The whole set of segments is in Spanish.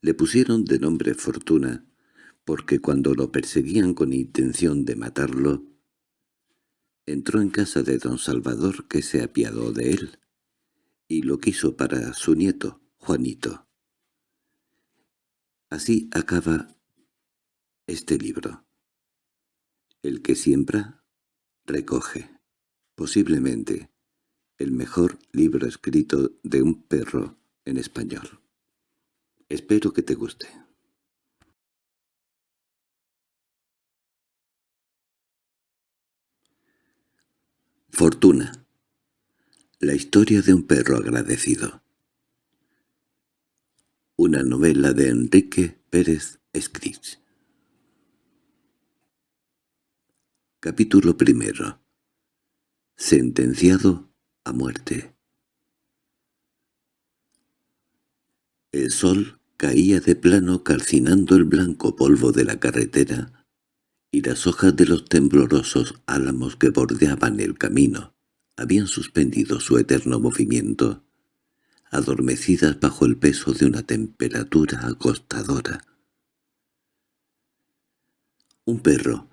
Le pusieron de nombre Fortuna, porque cuando lo perseguían con intención de matarlo, entró en casa de don Salvador que se apiadó de él, y lo quiso para su nieto, Juanito. Así acaba este libro. El que siembra, recoge. Posiblemente el mejor libro escrito de un perro en español. Espero que te guste. Fortuna. La historia de un perro agradecido. Una novela de Enrique Pérez Escrig. Capítulo primero. Sentenciado a muerte. El sol caía de plano calcinando el blanco polvo de la carretera y las hojas de los temblorosos álamos que bordeaban el camino habían suspendido su eterno movimiento, adormecidas bajo el peso de una temperatura acostadora. Un perro,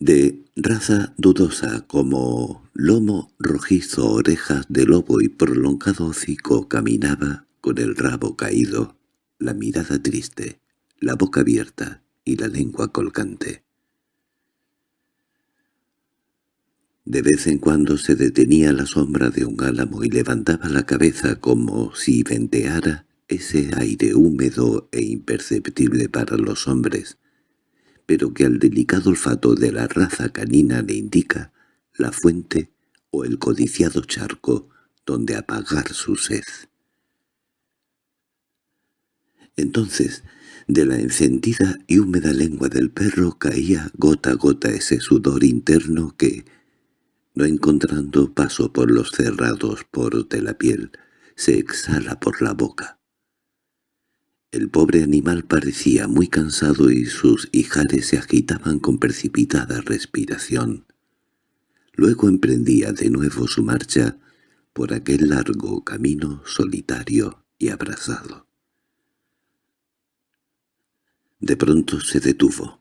de raza dudosa como lomo rojizo, orejas de lobo y prolongado hocico, caminaba con el rabo caído, la mirada triste, la boca abierta y la lengua colgante. De vez en cuando se detenía a la sombra de un álamo y levantaba la cabeza como si venteara ese aire húmedo e imperceptible para los hombres, pero que al delicado olfato de la raza canina le indica la fuente o el codiciado charco donde apagar su sed. Entonces, de la encendida y húmeda lengua del perro caía gota a gota ese sudor interno que, no encontrando paso por los cerrados poros de la piel, se exhala por la boca. El pobre animal parecía muy cansado y sus ijares se agitaban con precipitada respiración. Luego emprendía de nuevo su marcha por aquel largo camino solitario y abrazado. De pronto se detuvo.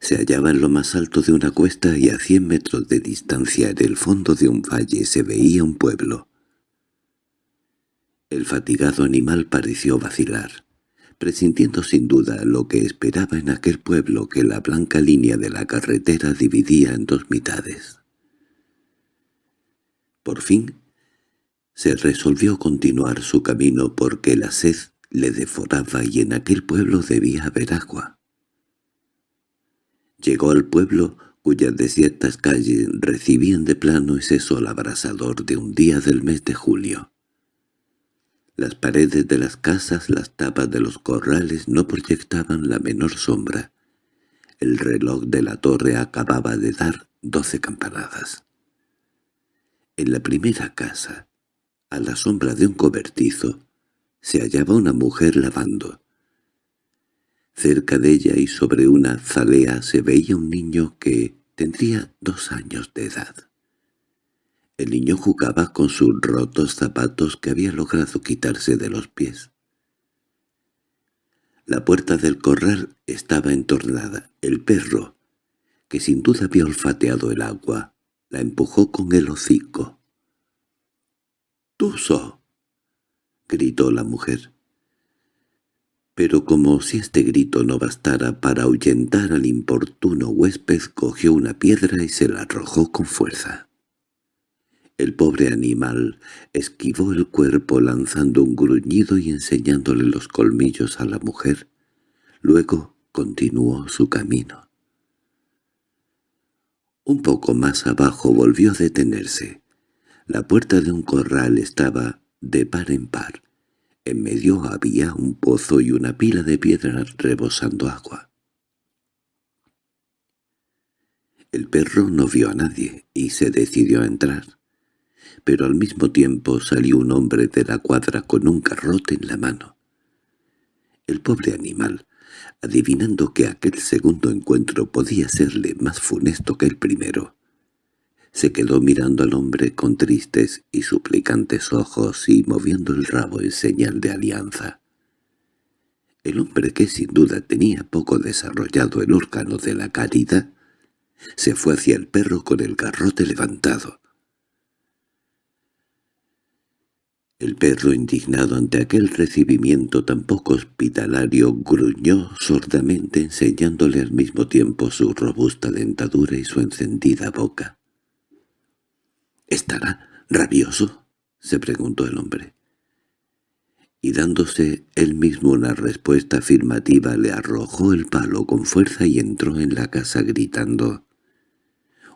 Se hallaba en lo más alto de una cuesta y a cien metros de distancia en el fondo de un valle se veía un pueblo. El fatigado animal pareció vacilar, presintiendo sin duda lo que esperaba en aquel pueblo que la blanca línea de la carretera dividía en dos mitades. Por fin, se resolvió continuar su camino porque la sed le devoraba y en aquel pueblo debía haber agua. Llegó al pueblo cuyas desiertas calles recibían de plano ese sol abrasador de un día del mes de julio. Las paredes de las casas, las tapas de los corrales no proyectaban la menor sombra. El reloj de la torre acababa de dar doce campanadas. En la primera casa, a la sombra de un cobertizo, se hallaba una mujer lavando. Cerca de ella y sobre una zalea se veía un niño que tendría dos años de edad. El niño jugaba con sus rotos zapatos que había logrado quitarse de los pies. La puerta del corral estaba entornada. El perro, que sin duda había olfateado el agua, la empujó con el hocico. —¡Tuso! —gritó la mujer pero como si este grito no bastara para ahuyentar al importuno huésped, cogió una piedra y se la arrojó con fuerza. El pobre animal esquivó el cuerpo lanzando un gruñido y enseñándole los colmillos a la mujer. Luego continuó su camino. Un poco más abajo volvió a detenerse. La puerta de un corral estaba de par en par. En medio había un pozo y una pila de piedras rebosando agua. El perro no vio a nadie y se decidió a entrar, pero al mismo tiempo salió un hombre de la cuadra con un garrote en la mano. El pobre animal, adivinando que aquel segundo encuentro podía serle más funesto que el primero, se quedó mirando al hombre con tristes y suplicantes ojos y moviendo el rabo en señal de alianza. El hombre que sin duda tenía poco desarrollado el órgano de la caridad, se fue hacia el perro con el garrote levantado. El perro, indignado ante aquel recibimiento tan poco hospitalario, gruñó sordamente enseñándole al mismo tiempo su robusta dentadura y su encendida boca. —¿Estará rabioso? —se preguntó el hombre. Y dándose él mismo una respuesta afirmativa le arrojó el palo con fuerza y entró en la casa gritando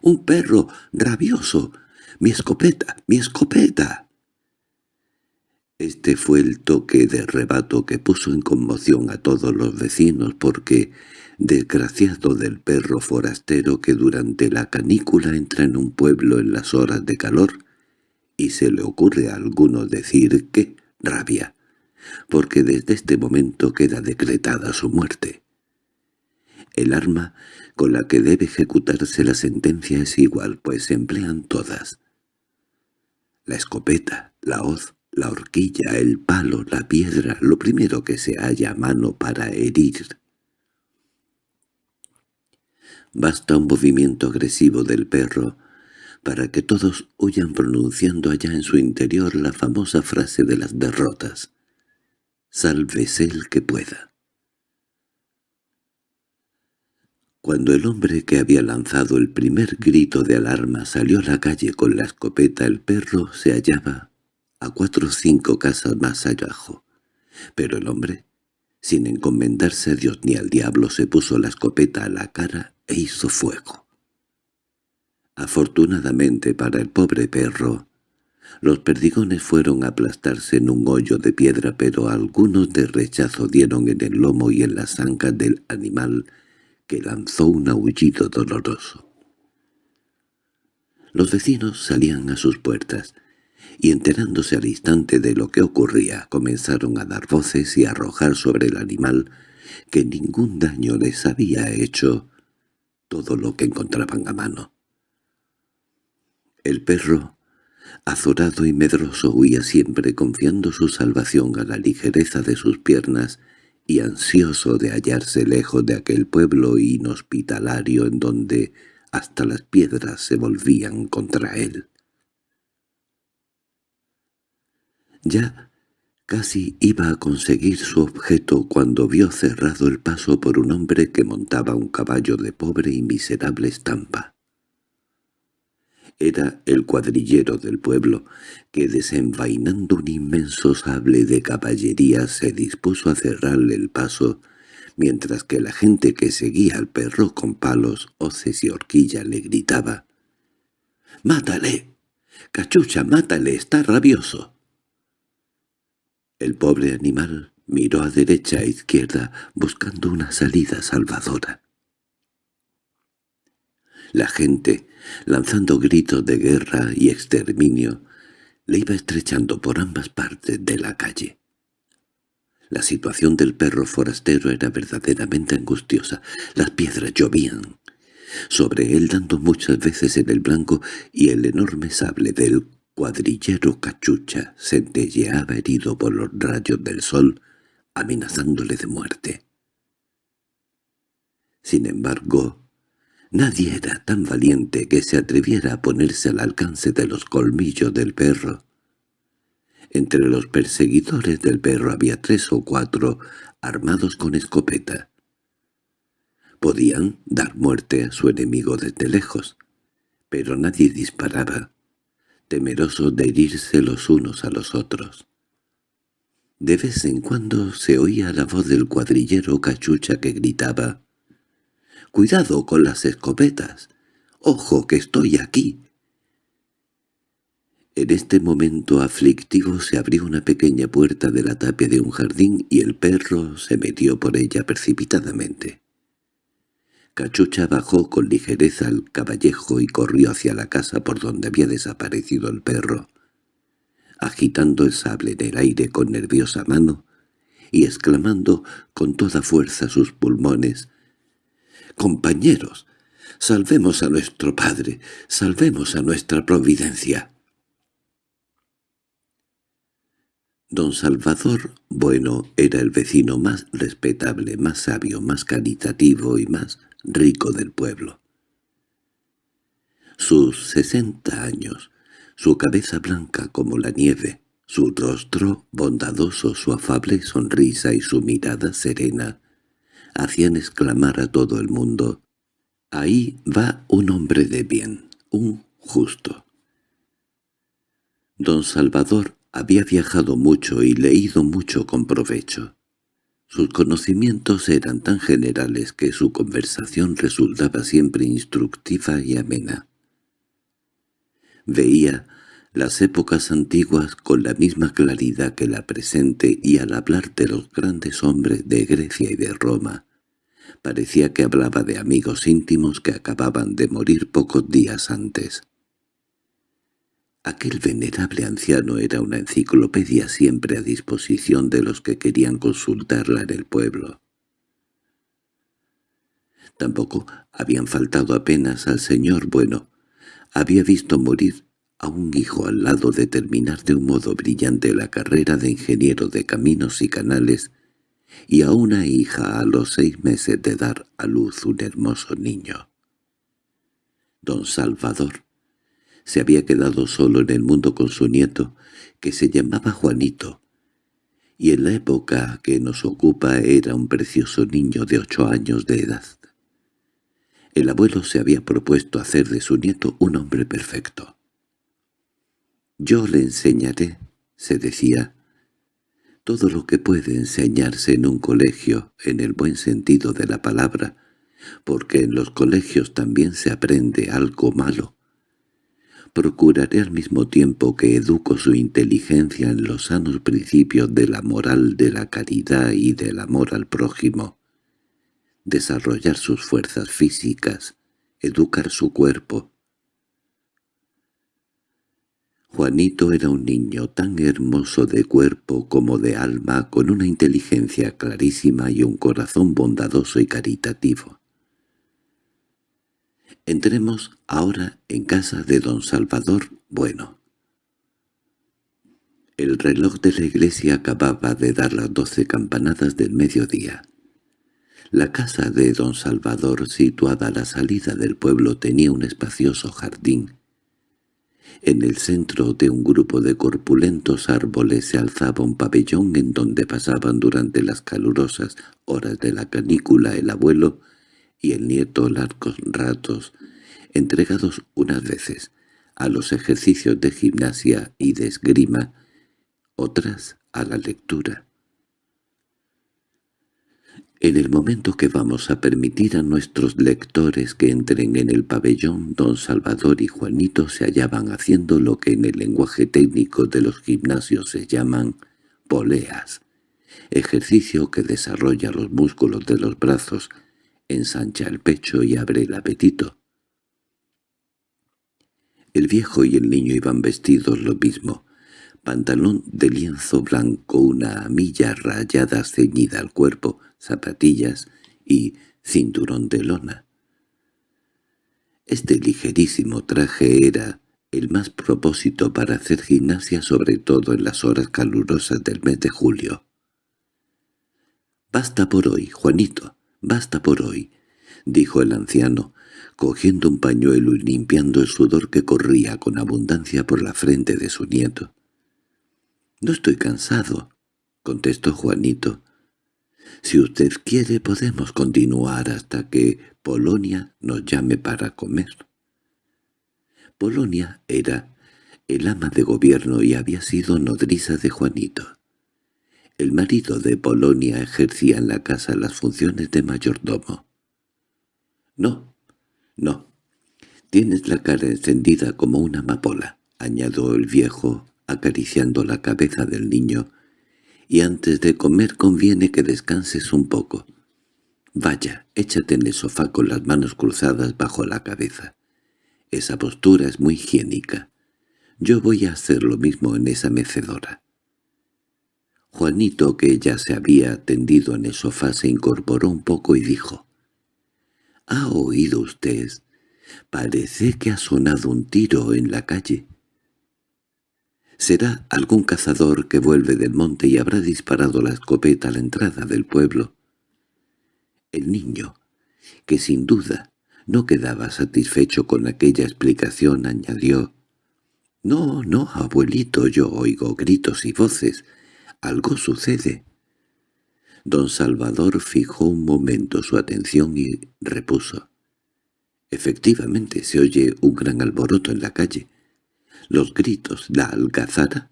—¡Un perro rabioso! ¡Mi escopeta! ¡Mi escopeta! Este fue el toque de rebato que puso en conmoción a todos los vecinos porque, desgraciado del perro forastero que durante la canícula entra en un pueblo en las horas de calor, y se le ocurre a alguno decir que rabia, porque desde este momento queda decretada su muerte. El arma con la que debe ejecutarse la sentencia es igual, pues se emplean todas. La escopeta, la hoz, la horquilla, el palo, la piedra, lo primero que se halla a mano para herir. Basta un movimiento agresivo del perro para que todos huyan pronunciando allá en su interior la famosa frase de las derrotas. «Sálvese el que pueda». Cuando el hombre que había lanzado el primer grito de alarma salió a la calle con la escopeta, el perro se hallaba a cuatro o cinco casas más abajo. Pero el hombre, sin encomendarse a Dios ni al diablo, se puso la escopeta a la cara e hizo fuego. Afortunadamente para el pobre perro, los perdigones fueron a aplastarse en un hoyo de piedra, pero algunos de rechazo dieron en el lomo y en las ancas del animal, que lanzó un aullido doloroso. Los vecinos salían a sus puertas, y enterándose al instante de lo que ocurría, comenzaron a dar voces y a arrojar sobre el animal, que ningún daño les había hecho, todo lo que encontraban a mano. El perro, azorado y medroso, huía siempre confiando su salvación a la ligereza de sus piernas y ansioso de hallarse lejos de aquel pueblo inhospitalario en donde hasta las piedras se volvían contra él. Ya casi iba a conseguir su objeto cuando vio cerrado el paso por un hombre que montaba un caballo de pobre y miserable estampa. Era el cuadrillero del pueblo, que desenvainando un inmenso sable de caballería se dispuso a cerrarle el paso, mientras que la gente que seguía al perro con palos, hoces y horquilla le gritaba «¡Mátale! ¡Cachucha, mátale! ¡Está rabioso!» El pobre animal miró a derecha e izquierda buscando una salida salvadora. La gente, lanzando gritos de guerra y exterminio, le iba estrechando por ambas partes de la calle. La situación del perro forastero era verdaderamente angustiosa. Las piedras llovían sobre él dando muchas veces en el blanco y el enorme sable del cuadrillero cachucha centelleaba herido por los rayos del sol, amenazándole de muerte. Sin embargo, nadie era tan valiente que se atreviera a ponerse al alcance de los colmillos del perro. Entre los perseguidores del perro había tres o cuatro armados con escopeta. Podían dar muerte a su enemigo desde lejos, pero nadie disparaba temerosos de herirse los unos a los otros. De vez en cuando se oía la voz del cuadrillero cachucha que gritaba «¡Cuidado con las escopetas! ¡Ojo que estoy aquí!» En este momento aflictivo se abrió una pequeña puerta de la tapia de un jardín y el perro se metió por ella precipitadamente. Cachucha bajó con ligereza al caballejo y corrió hacia la casa por donde había desaparecido el perro, agitando el sable en el aire con nerviosa mano y exclamando con toda fuerza sus pulmones «¡Compañeros! ¡Salvemos a nuestro padre! ¡Salvemos a nuestra providencia!» Don Salvador Bueno era el vecino más respetable, más sabio, más caritativo y más rico del pueblo. Sus sesenta años, su cabeza blanca como la nieve, su rostro bondadoso, su afable sonrisa y su mirada serena, hacían exclamar a todo el mundo, «Ahí va un hombre de bien, un justo». Don Salvador había viajado mucho y leído mucho con provecho. Sus conocimientos eran tan generales que su conversación resultaba siempre instructiva y amena. Veía las épocas antiguas con la misma claridad que la presente y al hablar de los grandes hombres de Grecia y de Roma, parecía que hablaba de amigos íntimos que acababan de morir pocos días antes. Aquel venerable anciano era una enciclopedia siempre a disposición de los que querían consultarla en el pueblo. Tampoco habían faltado apenas al señor bueno. Había visto morir a un hijo al lado de terminar de un modo brillante la carrera de ingeniero de caminos y canales y a una hija a los seis meses de dar a luz un hermoso niño. Don Salvador se había quedado solo en el mundo con su nieto, que se llamaba Juanito, y en la época que nos ocupa era un precioso niño de ocho años de edad. El abuelo se había propuesto hacer de su nieto un hombre perfecto. «Yo le enseñaré», se decía, «todo lo que puede enseñarse en un colegio, en el buen sentido de la palabra, porque en los colegios también se aprende algo malo, procuraré al mismo tiempo que educo su inteligencia en los sanos principios de la moral de la caridad y del amor al prójimo, desarrollar sus fuerzas físicas, educar su cuerpo. Juanito era un niño tan hermoso de cuerpo como de alma, con una inteligencia clarísima y un corazón bondadoso y caritativo. Entremos ahora en casa de don Salvador Bueno. El reloj de la iglesia acababa de dar las doce campanadas del mediodía. La casa de don Salvador, situada a la salida del pueblo, tenía un espacioso jardín. En el centro de un grupo de corpulentos árboles se alzaba un pabellón en donde pasaban durante las calurosas horas de la canícula el abuelo y el nieto largos ratos, entregados unas veces a los ejercicios de gimnasia y de esgrima, otras a la lectura. En el momento que vamos a permitir a nuestros lectores que entren en el pabellón, don Salvador y Juanito se hallaban haciendo lo que en el lenguaje técnico de los gimnasios se llaman poleas, ejercicio que desarrolla los músculos de los brazos ensancha el pecho y abre el apetito. El viejo y el niño iban vestidos lo mismo, pantalón de lienzo blanco, una amilla rayada ceñida al cuerpo, zapatillas y cinturón de lona. Este ligerísimo traje era el más propósito para hacer gimnasia sobre todo en las horas calurosas del mes de julio. «Basta por hoy, Juanito», «Basta por hoy», dijo el anciano, cogiendo un pañuelo y limpiando el sudor que corría con abundancia por la frente de su nieto. «No estoy cansado», contestó Juanito. «Si usted quiere podemos continuar hasta que Polonia nos llame para comer». Polonia era el ama de gobierno y había sido nodriza de Juanito. El marido de Polonia ejercía en la casa las funciones de mayordomo. —No, no. Tienes la cara encendida como una amapola —añadió el viejo, acariciando la cabeza del niño—, y antes de comer conviene que descanses un poco. Vaya, échate en el sofá con las manos cruzadas bajo la cabeza. Esa postura es muy higiénica. Yo voy a hacer lo mismo en esa mecedora. Juanito, que ya se había tendido en el sofá, se incorporó un poco y dijo, —¿Ha oído usted? Parece que ha sonado un tiro en la calle. Será algún cazador que vuelve del monte y habrá disparado la escopeta a la entrada del pueblo. El niño, que sin duda no quedaba satisfecho con aquella explicación, añadió, «No, no, abuelito, yo oigo gritos y voces. Algo sucede». Don Salvador fijó un momento su atención y repuso. Efectivamente se oye un gran alboroto en la calle. Los gritos, la algazara,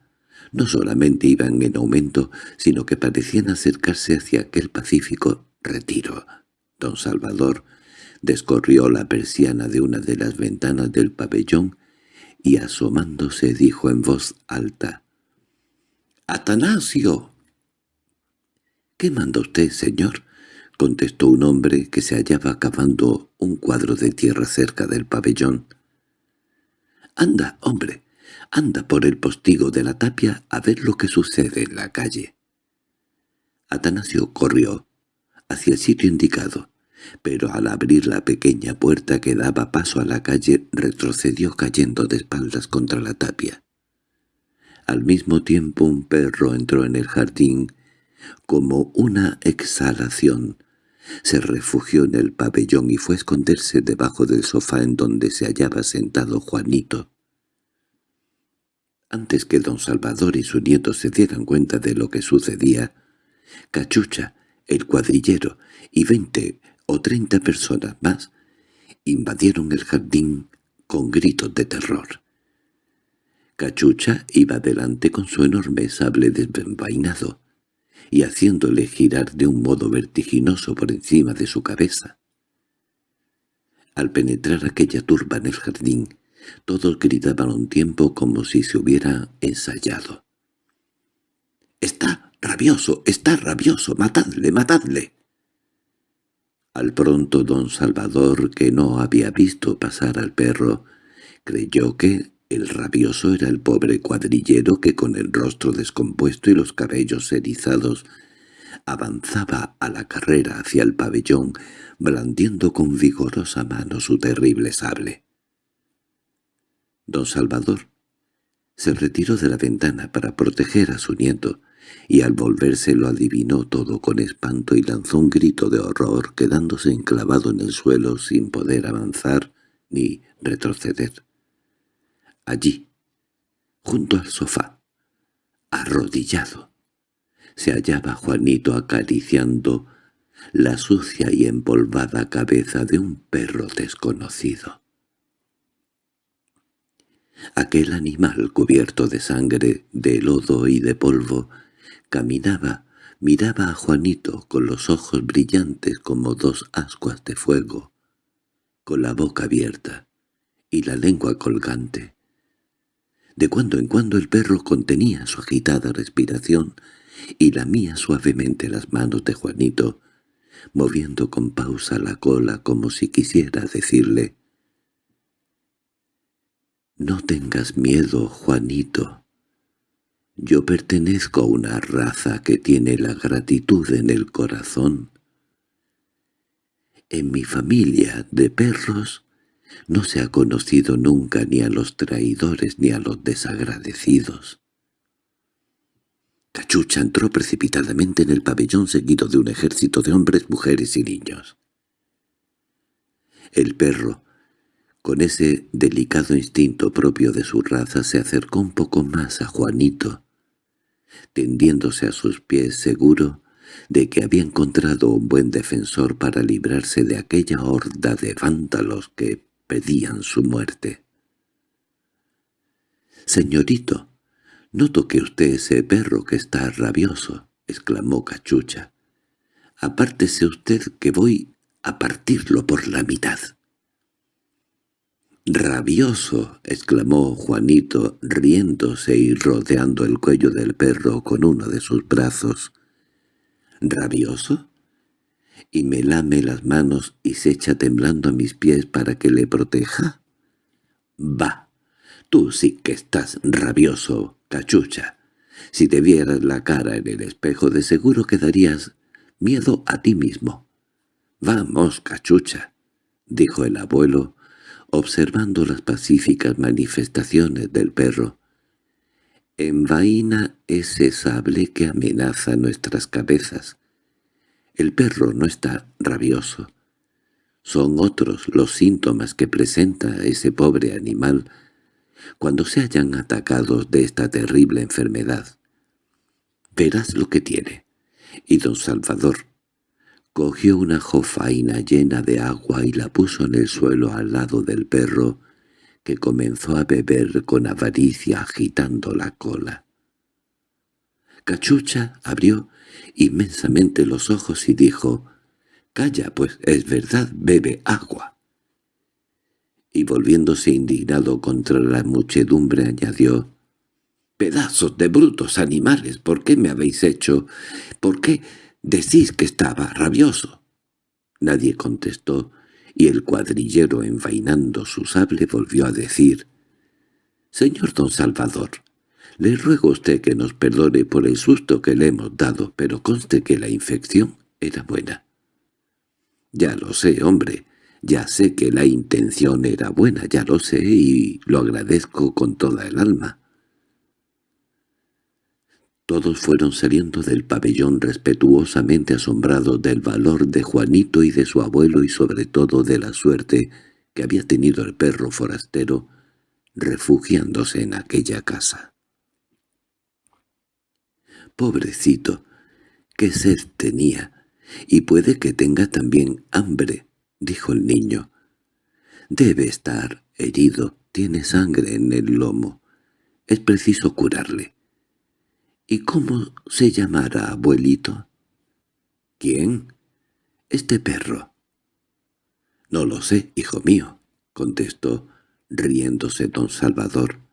no solamente iban en aumento, sino que parecían acercarse hacia aquel pacífico retiro. Don Salvador descorrió la persiana de una de las ventanas del pabellón y asomándose dijo en voz alta, «¡Atanasio!» «¿Qué manda usted, señor?» contestó un hombre que se hallaba cavando un cuadro de tierra cerca del pabellón. «Anda, hombre, anda por el postigo de la tapia a ver lo que sucede en la calle». Atanasio corrió hacia el sitio indicado, pero al abrir la pequeña puerta que daba paso a la calle retrocedió cayendo de espaldas contra la tapia. Al mismo tiempo un perro entró en el jardín como una exhalación. Se refugió en el pabellón y fue a esconderse debajo del sofá en donde se hallaba sentado Juanito. Antes que don Salvador y su nieto se dieran cuenta de lo que sucedía, Cachucha, el cuadrillero y veinte o treinta personas más invadieron el jardín con gritos de terror. Cachucha iba delante con su enorme sable desenvainado y haciéndole girar de un modo vertiginoso por encima de su cabeza. Al penetrar aquella turba en el jardín, todos gritaban un tiempo como si se hubiera ensayado. —¡Está rabioso! ¡Está rabioso! ¡Matadle! ¡Matadle! Al pronto don Salvador, que no había visto pasar al perro, creyó que el rabioso era el pobre cuadrillero que con el rostro descompuesto y los cabellos erizados avanzaba a la carrera hacia el pabellón, blandiendo con vigorosa mano su terrible sable. Don Salvador se retiró de la ventana para proteger a su nieto, y al volverse lo adivinó todo con espanto y lanzó un grito de horror quedándose enclavado en el suelo sin poder avanzar ni retroceder. Allí, junto al sofá, arrodillado, se hallaba Juanito acariciando la sucia y empolvada cabeza de un perro desconocido. Aquel animal cubierto de sangre, de lodo y de polvo Caminaba, miraba a Juanito con los ojos brillantes como dos ascuas de fuego, con la boca abierta y la lengua colgante. De cuando en cuando el perro contenía su agitada respiración y lamía suavemente las manos de Juanito, moviendo con pausa la cola como si quisiera decirle «No tengas miedo, Juanito». Yo pertenezco a una raza que tiene la gratitud en el corazón. En mi familia de perros no se ha conocido nunca ni a los traidores ni a los desagradecidos. Cachucha entró precipitadamente en el pabellón seguido de un ejército de hombres, mujeres y niños. El perro, con ese delicado instinto propio de su raza, se acercó un poco más a Juanito, tendiéndose a sus pies seguro de que había encontrado un buen defensor para librarse de aquella horda de vándalos que pedían su muerte. «Señorito, no toque usted ese perro que está rabioso», exclamó Cachucha. «Apártese usted que voy a partirlo por la mitad». —¡Rabioso! —exclamó Juanito, riéndose y rodeando el cuello del perro con uno de sus brazos. —¿Rabioso? —¿Y me lame las manos y se echa temblando a mis pies para que le proteja? —¡Va! Tú sí que estás rabioso, cachucha. Si te vieras la cara en el espejo de seguro que darías miedo a ti mismo. —Vamos, cachucha —dijo el abuelo, observando las pacíficas manifestaciones del perro. envaina ese sable que amenaza nuestras cabezas. El perro no está rabioso. Son otros los síntomas que presenta ese pobre animal cuando se hayan atacados de esta terrible enfermedad. Verás lo que tiene. Y don Salvador cogió una jofaina llena de agua y la puso en el suelo al lado del perro, que comenzó a beber con avaricia agitando la cola. Cachucha abrió inmensamente los ojos y dijo, «Calla, pues es verdad, bebe agua». Y volviéndose indignado contra la muchedumbre añadió, «Pedazos de brutos animales, ¿por qué me habéis hecho? ¿Por qué decís que estaba rabioso?» Nadie contestó, y el cuadrillero envainando su sable volvió a decir, «Señor don Salvador, le ruego a usted que nos perdone por el susto que le hemos dado, pero conste que la infección era buena». «Ya lo sé, hombre, ya sé que la intención era buena, ya lo sé y lo agradezco con toda el alma». Todos fueron saliendo del pabellón respetuosamente asombrados del valor de Juanito y de su abuelo y sobre todo de la suerte que había tenido el perro forastero refugiándose en aquella casa. «Pobrecito, qué sed tenía, y puede que tenga también hambre», dijo el niño. «Debe estar herido, tiene sangre en el lomo. Es preciso curarle». —¿Y cómo se llamará, abuelito? —¿Quién? —Este perro. —No lo sé, hijo mío —contestó, riéndose don Salvador.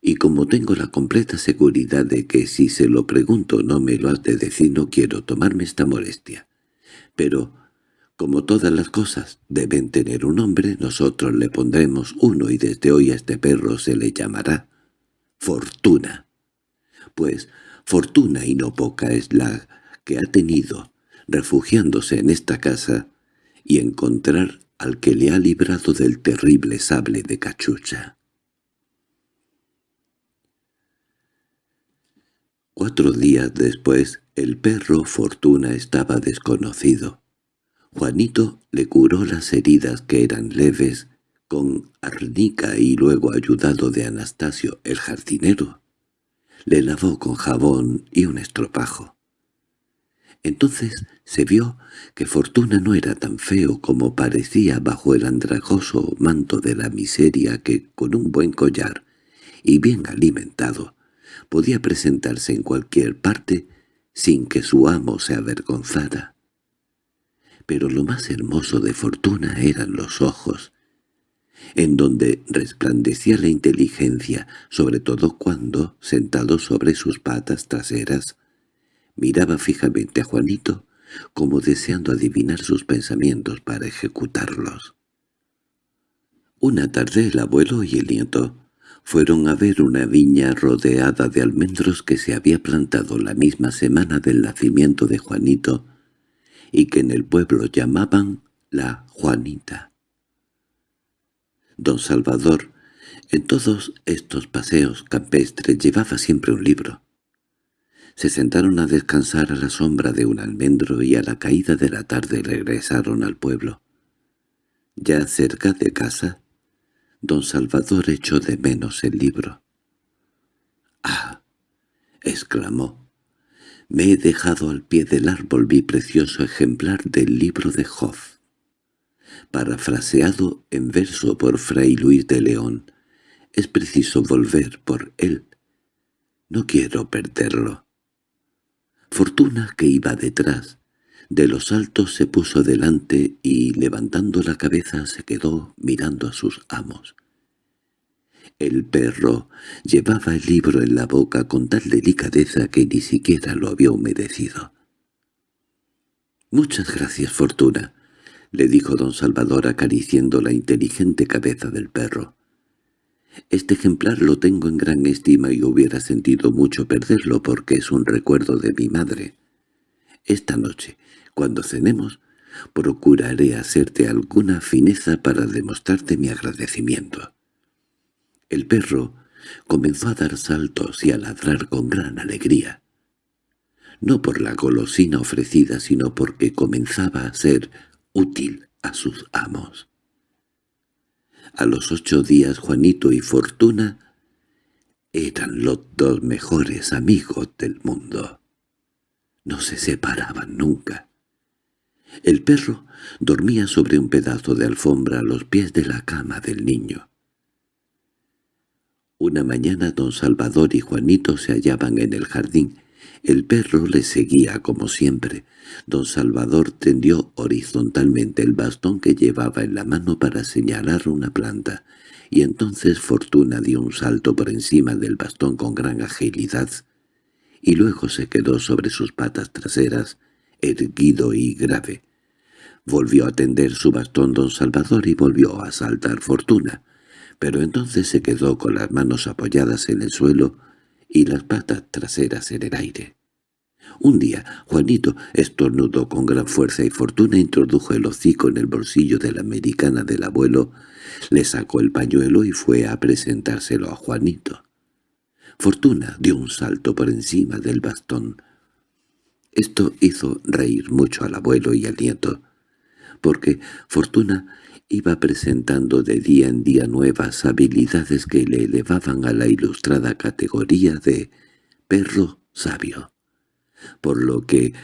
—Y como tengo la completa seguridad de que si se lo pregunto no me lo has de decir, no quiero tomarme esta molestia. Pero, como todas las cosas deben tener un nombre, nosotros le pondremos uno y desde hoy a este perro se le llamará Fortuna pues fortuna y no poca es la que ha tenido, refugiándose en esta casa, y encontrar al que le ha librado del terrible sable de cachucha. Cuatro días después, el perro Fortuna estaba desconocido. Juanito le curó las heridas que eran leves con arnica y luego ayudado de Anastasio el jardinero le lavó con jabón y un estropajo. Entonces se vio que Fortuna no era tan feo como parecía bajo el andrajoso manto de la miseria que, con un buen collar y bien alimentado, podía presentarse en cualquier parte sin que su amo se avergonzara. Pero lo más hermoso de Fortuna eran los ojos, en donde resplandecía la inteligencia, sobre todo cuando, sentado sobre sus patas traseras, miraba fijamente a Juanito como deseando adivinar sus pensamientos para ejecutarlos. Una tarde el abuelo y el nieto fueron a ver una viña rodeada de almendros que se había plantado la misma semana del nacimiento de Juanito y que en el pueblo llamaban la Juanita. Don Salvador, en todos estos paseos campestres, llevaba siempre un libro. Se sentaron a descansar a la sombra de un almendro y a la caída de la tarde regresaron al pueblo. Ya cerca de casa, don Salvador echó de menos el libro. —¡Ah! —exclamó. Me he dejado al pie del árbol mi precioso ejemplar del libro de Hoff parafraseado en verso por Fray Luis de León. Es preciso volver por él. No quiero perderlo. Fortuna, que iba detrás, de los altos se puso delante y, levantando la cabeza, se quedó mirando a sus amos. El perro llevaba el libro en la boca con tal delicadeza que ni siquiera lo había humedecido. «Muchas gracias, Fortuna», —le dijo don Salvador acariciando la inteligente cabeza del perro. Este ejemplar lo tengo en gran estima y hubiera sentido mucho perderlo porque es un recuerdo de mi madre. Esta noche, cuando cenemos, procuraré hacerte alguna fineza para demostrarte mi agradecimiento. El perro comenzó a dar saltos y a ladrar con gran alegría. No por la golosina ofrecida, sino porque comenzaba a ser útil a sus amos. A los ocho días Juanito y Fortuna eran los dos mejores amigos del mundo. No se separaban nunca. El perro dormía sobre un pedazo de alfombra a los pies de la cama del niño. Una mañana don Salvador y Juanito se hallaban en el jardín. El perro les seguía como siempre. Don Salvador tendió horizontalmente el bastón que llevaba en la mano para señalar una planta, y entonces Fortuna dio un salto por encima del bastón con gran agilidad, y luego se quedó sobre sus patas traseras, erguido y grave. Volvió a tender su bastón don Salvador y volvió a saltar Fortuna pero entonces se quedó con las manos apoyadas en el suelo y las patas traseras en el aire. Un día Juanito estornudó con gran fuerza y Fortuna introdujo el hocico en el bolsillo de la americana del abuelo, le sacó el pañuelo y fue a presentárselo a Juanito. Fortuna dio un salto por encima del bastón. Esto hizo reír mucho al abuelo y al nieto, porque Fortuna iba presentando de día en día nuevas habilidades que le elevaban a la ilustrada categoría de perro sabio, por lo que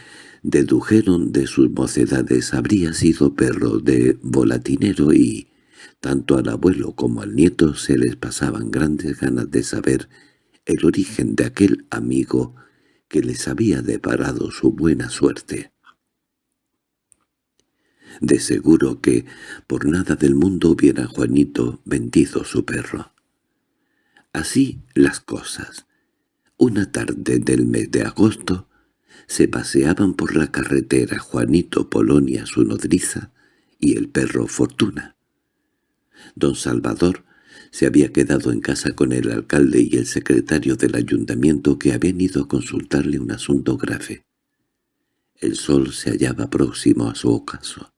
dedujeron de sus mocedades habría sido perro de volatinero y tanto al abuelo como al nieto se les pasaban grandes ganas de saber el origen de aquel amigo que les había deparado su buena suerte. De seguro que por nada del mundo hubiera Juanito vendido su perro. Así las cosas. Una tarde del mes de agosto se paseaban por la carretera Juanito Polonia su nodriza y el perro Fortuna. Don Salvador se había quedado en casa con el alcalde y el secretario del ayuntamiento que habían ido a consultarle un asunto grave. El sol se hallaba próximo a su ocaso.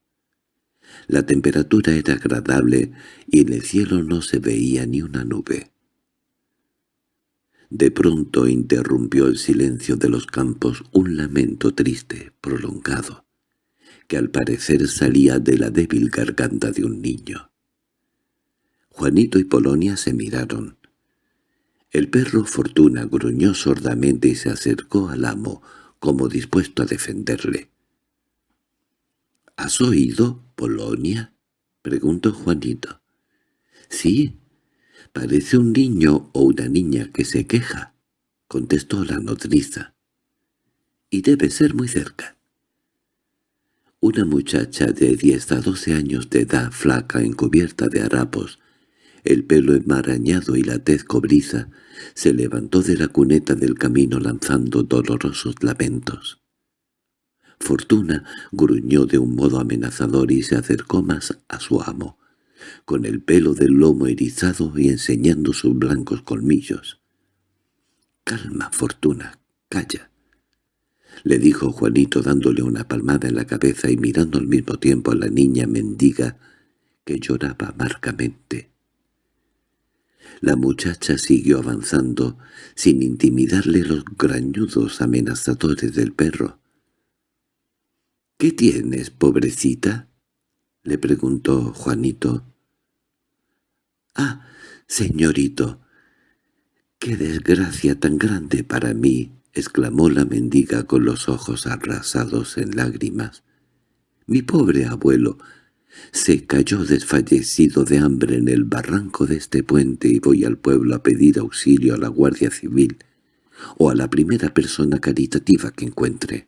La temperatura era agradable y en el cielo no se veía ni una nube. De pronto interrumpió el silencio de los campos un lamento triste, prolongado, que al parecer salía de la débil garganta de un niño. Juanito y Polonia se miraron. El perro Fortuna gruñó sordamente y se acercó al amo, como dispuesto a defenderle. —¿Has oído, Polonia? —preguntó Juanito. —Sí, parece un niño o una niña que se queja —contestó la nodriza—. Y debe ser muy cerca. Una muchacha de diez a doce años de edad, flaca, encubierta de harapos, el pelo enmarañado y la tez cobriza, se levantó de la cuneta del camino lanzando dolorosos lamentos. Fortuna gruñó de un modo amenazador y se acercó más a su amo, con el pelo del lomo erizado y enseñando sus blancos colmillos. «Calma, Fortuna, calla», le dijo Juanito dándole una palmada en la cabeza y mirando al mismo tiempo a la niña mendiga que lloraba amargamente. La muchacha siguió avanzando, sin intimidarle los grañudos amenazadores del perro. —¿Qué tienes, pobrecita? —le preguntó Juanito. —Ah, señorito, qué desgracia tan grande para mí —exclamó la mendiga con los ojos arrasados en lágrimas. —Mi pobre abuelo se cayó desfallecido de hambre en el barranco de este puente y voy al pueblo a pedir auxilio a la Guardia Civil o a la primera persona caritativa que encuentre.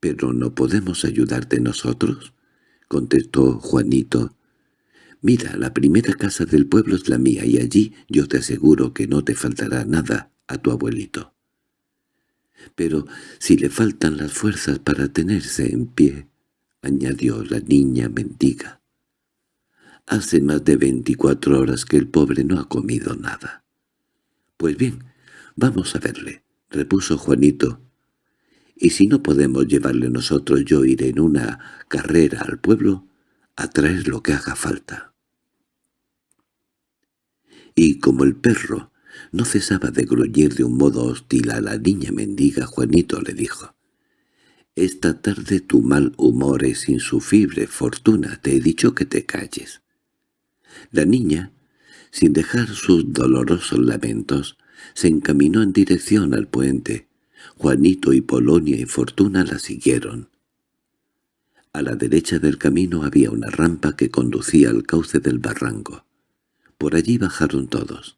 —¿Pero no podemos ayudarte nosotros? —contestó Juanito. —Mira, la primera casa del pueblo es la mía y allí yo te aseguro que no te faltará nada a tu abuelito. Pero si le faltan las fuerzas para tenerse en pie, añadió la niña mendiga. Hace más de veinticuatro horas que el pobre no ha comido nada. Pues bien, vamos a verle, repuso Juanito, y si no podemos llevarle nosotros yo iré en una carrera al pueblo a traer lo que haga falta. y como el perro no cesaba de gruñir de un modo hostil a la niña mendiga, Juanito le dijo, «Esta tarde tu mal humor es insufrible, Fortuna, te he dicho que te calles». La niña, sin dejar sus dolorosos lamentos, se encaminó en dirección al puente. Juanito y Polonia y Fortuna la siguieron. A la derecha del camino había una rampa que conducía al cauce del barranco. Por allí bajaron todos.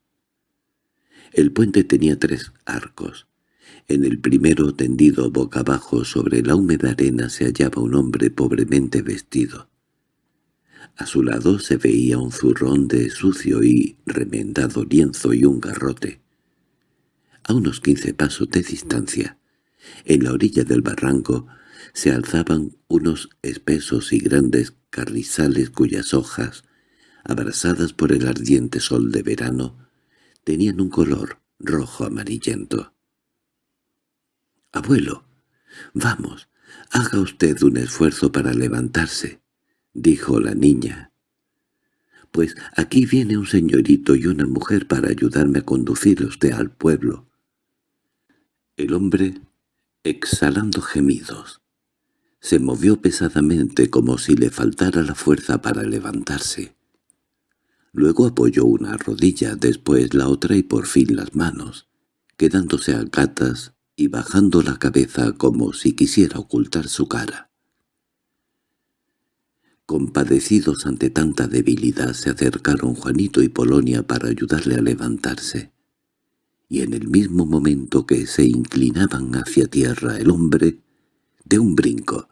El puente tenía tres arcos. En el primero, tendido boca abajo sobre la húmeda arena, se hallaba un hombre pobremente vestido. A su lado se veía un zurrón de sucio y remendado lienzo y un garrote. A unos quince pasos de distancia, en la orilla del barranco, se alzaban unos espesos y grandes carrizales cuyas hojas, abrasadas por el ardiente sol de verano, tenían un color rojo amarillento. «Abuelo, vamos, haga usted un esfuerzo para levantarse», dijo la niña. «Pues aquí viene un señorito y una mujer para ayudarme a conducir usted al pueblo». El hombre, exhalando gemidos, se movió pesadamente como si le faltara la fuerza para levantarse. Luego apoyó una rodilla, después la otra y por fin las manos, quedándose a gatas y bajando la cabeza como si quisiera ocultar su cara. Compadecidos ante tanta debilidad se acercaron Juanito y Polonia para ayudarle a levantarse. Y en el mismo momento que se inclinaban hacia tierra el hombre, de un brinco,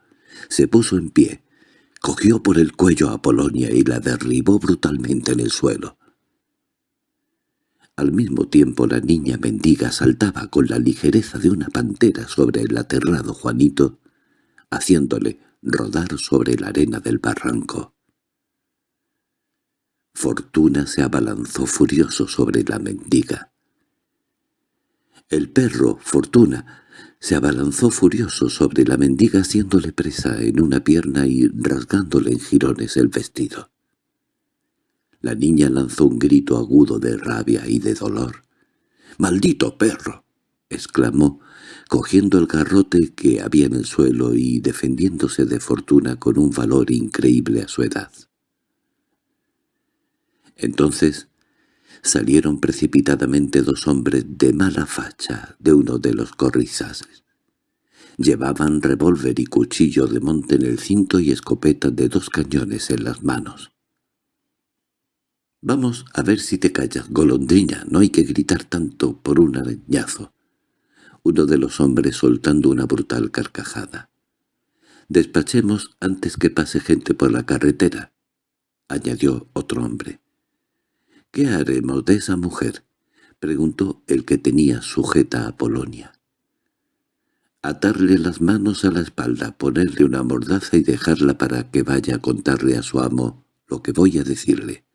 se puso en pie, cogió por el cuello a Polonia y la derribó brutalmente en el suelo. Al mismo tiempo la niña mendiga saltaba con la ligereza de una pantera sobre el aterrado Juanito, haciéndole rodar sobre la arena del barranco. Fortuna se abalanzó furioso sobre la mendiga. El perro, Fortuna, se abalanzó furioso sobre la mendiga haciéndole presa en una pierna y rasgándole en jirones el vestido. La niña lanzó un grito agudo de rabia y de dolor. —¡Maldito perro! —exclamó, cogiendo el garrote que había en el suelo y defendiéndose de fortuna con un valor increíble a su edad. Entonces salieron precipitadamente dos hombres de mala facha de uno de los corrizas. Llevaban revólver y cuchillo de monte en el cinto y escopeta de dos cañones en las manos. «Vamos a ver si te callas, golondrina, no hay que gritar tanto por un arañazo», uno de los hombres soltando una brutal carcajada. «Despachemos antes que pase gente por la carretera», añadió otro hombre. —¿Qué haremos de esa mujer? —preguntó el que tenía sujeta a Polonia. —Atarle las manos a la espalda, ponerle una mordaza y dejarla para que vaya a contarle a su amo lo que voy a decirle.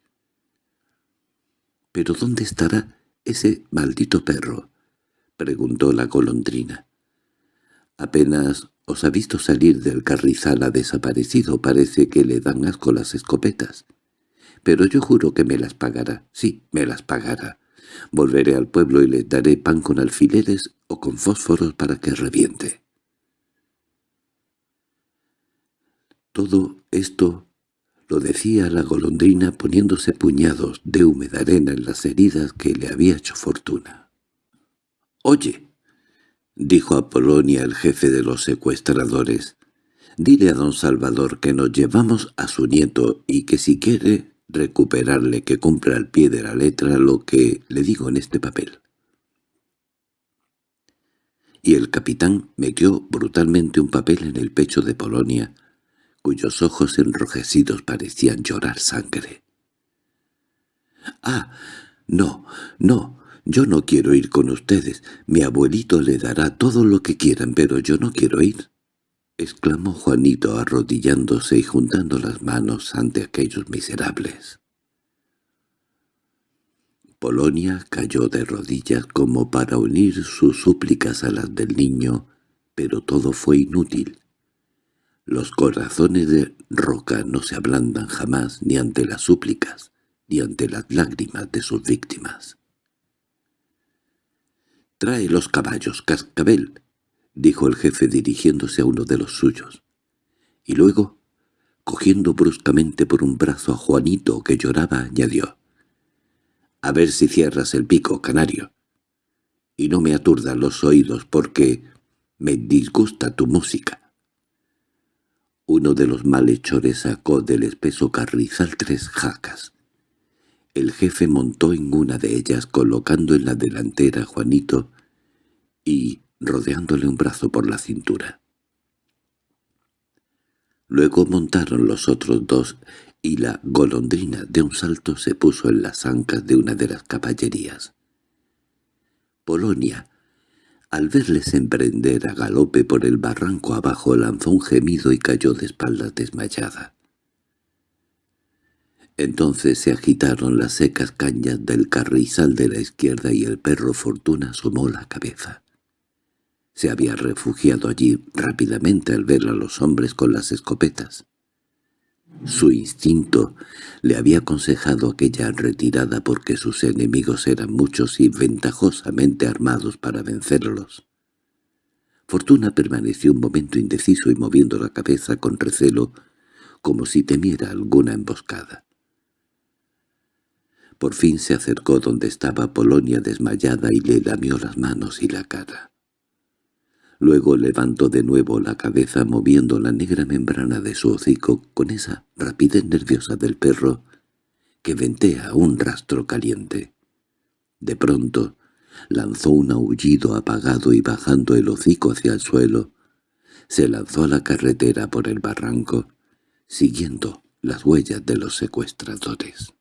—¿Pero dónde estará ese maldito perro? —preguntó la golondrina. —Apenas os ha visto salir del carrizal ha desaparecido, parece que le dan asco las escopetas pero yo juro que me las pagará, sí, me las pagará. Volveré al pueblo y le daré pan con alfileres o con fósforos para que reviente. Todo esto lo decía la golondrina poniéndose puñados de húmeda arena en las heridas que le había hecho fortuna. «Oye», dijo a Polonia el jefe de los secuestradores, «dile a don Salvador que nos llevamos a su nieto y que si quiere recuperarle que cumpla al pie de la letra lo que le digo en este papel. Y el capitán metió brutalmente un papel en el pecho de Polonia, cuyos ojos enrojecidos parecían llorar sangre. «¡Ah! No, no, yo no quiero ir con ustedes. Mi abuelito le dará todo lo que quieran, pero yo no quiero ir» —exclamó Juanito arrodillándose y juntando las manos ante aquellos miserables. Polonia cayó de rodillas como para unir sus súplicas a las del niño, pero todo fue inútil. Los corazones de roca no se ablandan jamás ni ante las súplicas, y ante las lágrimas de sus víctimas. «Trae los caballos, cascabel», dijo el jefe dirigiéndose a uno de los suyos. Y luego, cogiendo bruscamente por un brazo a Juanito que lloraba, añadió. «A ver si cierras el pico, canario. Y no me aturdan los oídos porque me disgusta tu música». Uno de los malhechores sacó del espeso carrizal tres jacas. El jefe montó en una de ellas colocando en la delantera a Juanito y rodeándole un brazo por la cintura. Luego montaron los otros dos y la golondrina de un salto se puso en las ancas de una de las caballerías. Polonia, al verles emprender a galope por el barranco abajo, lanzó un gemido y cayó de espaldas desmayada. Entonces se agitaron las secas cañas del carrizal de la izquierda y el perro Fortuna asomó la cabeza. Se había refugiado allí rápidamente al ver a los hombres con las escopetas. Su instinto le había aconsejado aquella retirada porque sus enemigos eran muchos y ventajosamente armados para vencerlos. Fortuna permaneció un momento indeciso y moviendo la cabeza con recelo, como si temiera alguna emboscada. Por fin se acercó donde estaba Polonia desmayada y le lamió las manos y la cara. Luego levantó de nuevo la cabeza moviendo la negra membrana de su hocico con esa rapidez nerviosa del perro que ventea un rastro caliente. De pronto lanzó un aullido apagado y bajando el hocico hacia el suelo, se lanzó a la carretera por el barranco, siguiendo las huellas de los secuestradores.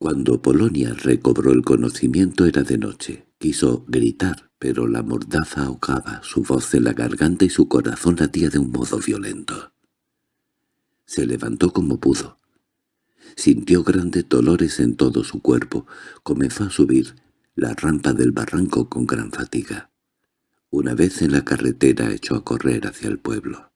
Cuando Polonia recobró el conocimiento era de noche. Quiso gritar, pero la mordaza ahogaba su voz en la garganta y su corazón latía de un modo violento. Se levantó como pudo. Sintió grandes dolores en todo su cuerpo. Comenzó a subir la rampa del barranco con gran fatiga. Una vez en la carretera echó a correr hacia el pueblo.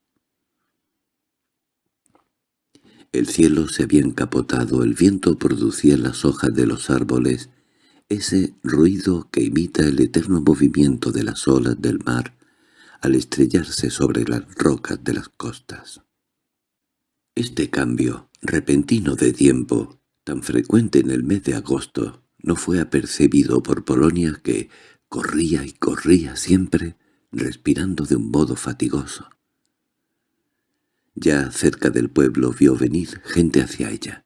El cielo se había encapotado, el viento producía en las hojas de los árboles ese ruido que imita el eterno movimiento de las olas del mar al estrellarse sobre las rocas de las costas. Este cambio, repentino de tiempo, tan frecuente en el mes de agosto, no fue apercibido por Polonia que corría y corría siempre, respirando de un modo fatigoso. Ya cerca del pueblo vio venir gente hacia ella.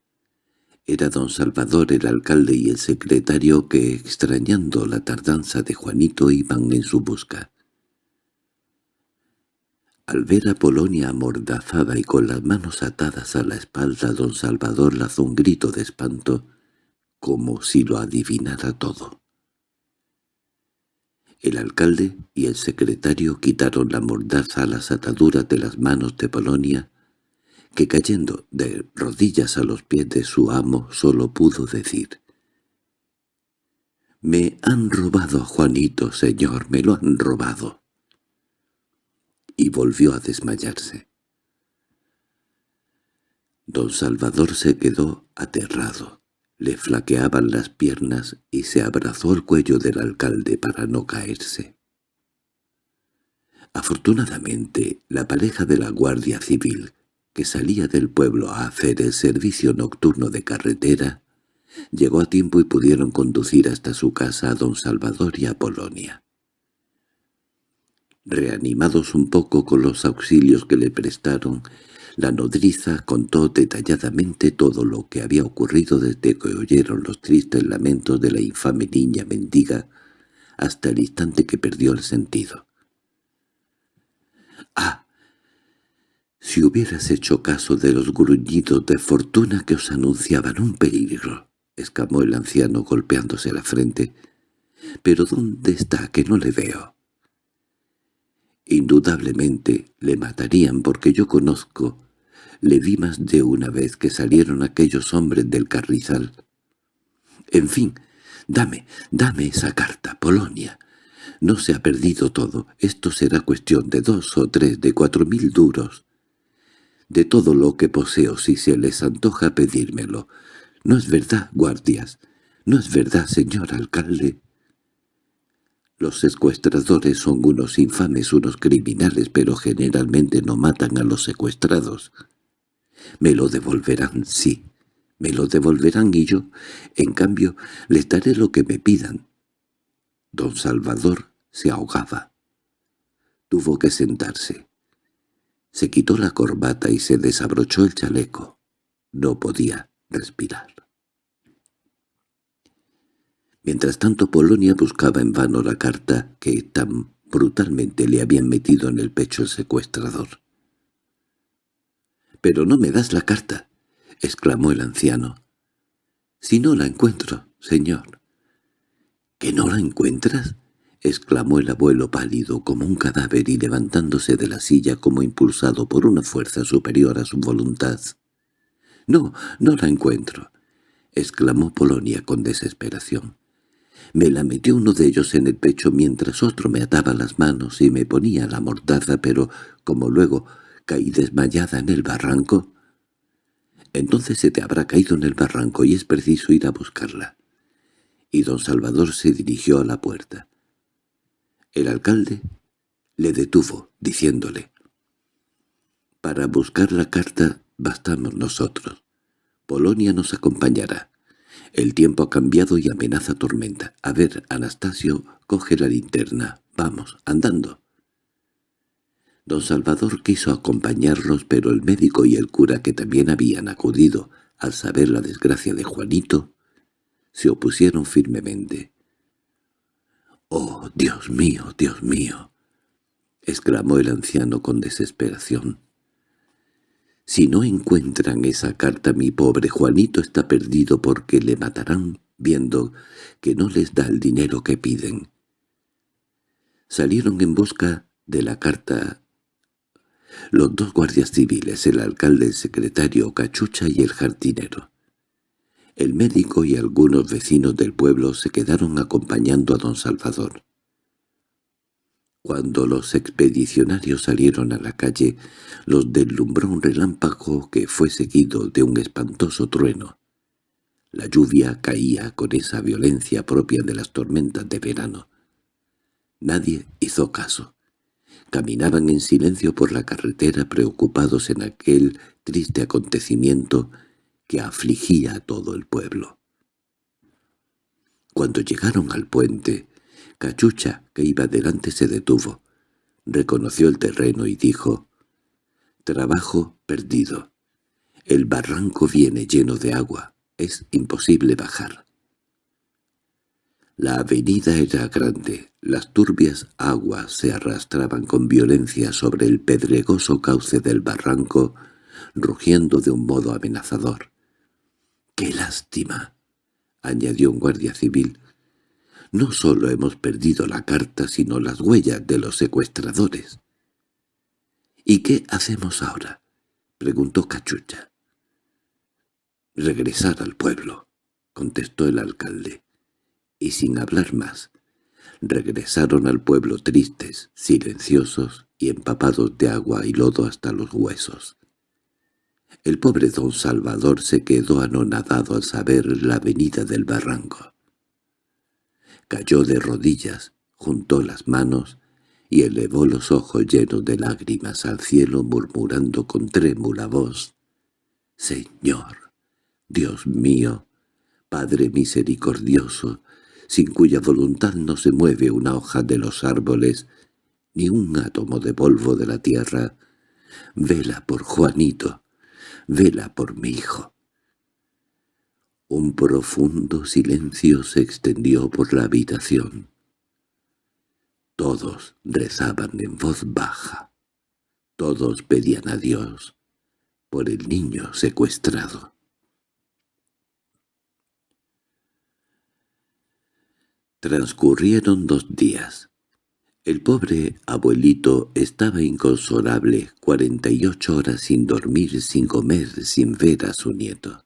Era don Salvador el alcalde y el secretario que, extrañando la tardanza de Juanito, iban en su busca. Al ver a Polonia amordazada y con las manos atadas a la espalda, don Salvador lanzó un grito de espanto, como si lo adivinara todo. El alcalde y el secretario quitaron la mordaza a las ataduras de las manos de Polonia, que cayendo de rodillas a los pies de su amo solo pudo decir «Me han robado a Juanito, señor, me lo han robado». Y volvió a desmayarse. Don Salvador se quedó aterrado. Le flaqueaban las piernas y se abrazó el cuello del alcalde para no caerse. Afortunadamente, la pareja de la Guardia Civil, que salía del pueblo a hacer el servicio nocturno de carretera, llegó a tiempo y pudieron conducir hasta su casa a don Salvador y a Polonia. Reanimados un poco con los auxilios que le prestaron, la nodriza contó detalladamente todo lo que había ocurrido desde que oyeron los tristes lamentos de la infame niña mendiga hasta el instante que perdió el sentido. —¡Ah! Si hubieras hecho caso de los gruñidos de fortuna que os anunciaban un peligro —exclamó el anciano golpeándose la frente—. —¿Pero dónde está que no le veo? Indudablemente le matarían porque yo conozco le vi más de una vez que salieron aquellos hombres del carrizal. En fin, dame, dame esa carta, Polonia. No se ha perdido todo. Esto será cuestión de dos o tres, de cuatro mil duros. de todo lo que poseo si se les antoja pedírmelo. No es verdad, guardias. No es verdad, señor alcalde. Los secuestradores son unos infames, unos criminales, pero generalmente no matan a los secuestrados. Me lo devolverán, sí. Me lo devolverán y yo, en cambio, les daré lo que me pidan. Don Salvador se ahogaba. Tuvo que sentarse. Se quitó la corbata y se desabrochó el chaleco. No podía respirar. Mientras tanto Polonia buscaba en vano la carta que tan brutalmente le habían metido en el pecho el secuestrador. —¡Pero no me das la carta! —exclamó el anciano. —Si no la encuentro, señor. —¿Que no la encuentras? —exclamó el abuelo pálido como un cadáver y levantándose de la silla como impulsado por una fuerza superior a su voluntad. —No, no la encuentro —exclamó Polonia con desesperación. Me la metió uno de ellos en el pecho mientras otro me ataba las manos y me ponía la mordaza, pero como luego caí desmayada en el barranco... Entonces se te habrá caído en el barranco y es preciso ir a buscarla. Y don Salvador se dirigió a la puerta. El alcalde le detuvo, diciéndole, «Para buscar la carta bastamos nosotros. Polonia nos acompañará. El tiempo ha cambiado y amenaza tormenta. A ver, Anastasio, coge la linterna. Vamos, andando». Don Salvador quiso acompañarlos, pero el médico y el cura que también habían acudido al saber la desgracia de Juanito, se opusieron firmemente. —¡Oh, Dios mío, Dios mío! —exclamó el anciano con desesperación. —Si no encuentran esa carta mi pobre Juanito está perdido porque le matarán viendo que no les da el dinero que piden. Salieron en busca de la carta los dos guardias civiles, el alcalde, el secretario, Cachucha y el jardinero. El médico y algunos vecinos del pueblo se quedaron acompañando a don Salvador. Cuando los expedicionarios salieron a la calle, los deslumbró un relámpago que fue seguido de un espantoso trueno. La lluvia caía con esa violencia propia de las tormentas de verano. Nadie hizo caso. Caminaban en silencio por la carretera preocupados en aquel triste acontecimiento que afligía a todo el pueblo. Cuando llegaron al puente, Cachucha, que iba delante, se detuvo. Reconoció el terreno y dijo, «Trabajo perdido. El barranco viene lleno de agua. Es imposible bajar». La avenida era grande, las turbias aguas se arrastraban con violencia sobre el pedregoso cauce del barranco, rugiendo de un modo amenazador. —¡Qué lástima! —añadió un guardia civil. —No solo hemos perdido la carta, sino las huellas de los secuestradores. —¿Y qué hacemos ahora? —preguntó Cachucha. —Regresar al pueblo —contestó el alcalde. Y sin hablar más, regresaron al pueblo tristes, silenciosos y empapados de agua y lodo hasta los huesos. El pobre don Salvador se quedó anonadado al saber la venida del barranco. Cayó de rodillas, juntó las manos y elevó los ojos llenos de lágrimas al cielo murmurando con trémula voz, «Señor, Dios mío, Padre misericordioso, sin cuya voluntad no se mueve una hoja de los árboles, ni un átomo de polvo de la tierra, vela por Juanito, vela por mi hijo. Un profundo silencio se extendió por la habitación. Todos rezaban en voz baja. Todos pedían a Dios por el niño secuestrado. Transcurrieron dos días. El pobre abuelito estaba inconsolable, cuarenta y ocho horas sin dormir, sin comer, sin ver a su nieto.